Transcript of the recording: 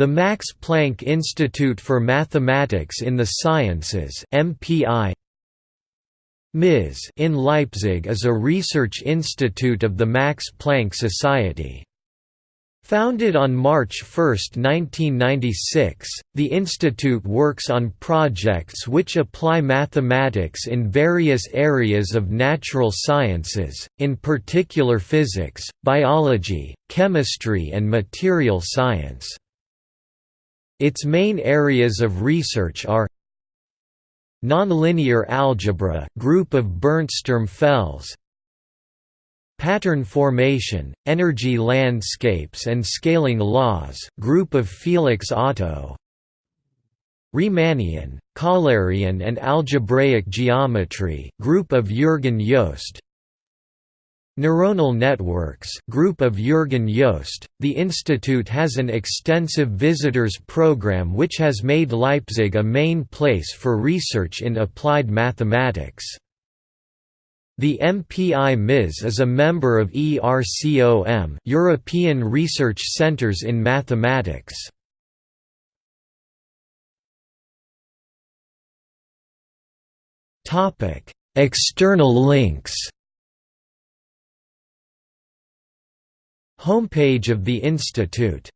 The Max Planck Institute for Mathematics in the Sciences MPI MIS in Leipzig is a research institute of the Max Planck Society. Founded on March 1, 1996, the institute works on projects which apply mathematics in various areas of natural sciences, in particular physics, biology, chemistry and material science. Its main areas of research are Nonlinear algebra group of Bernd Sturmfels Pattern formation, energy landscapes and scaling laws group of Felix Otto Riemannian, Kählerian and algebraic geometry group of Jürgen Jost Neuronal networks group of Jürgen Jost. The institute has an extensive visitors program which has made Leipzig a main place for research in applied mathematics. The MPI MIS is a member of ERCOM European Research Centres in Mathematics. External links Homepage of the Institute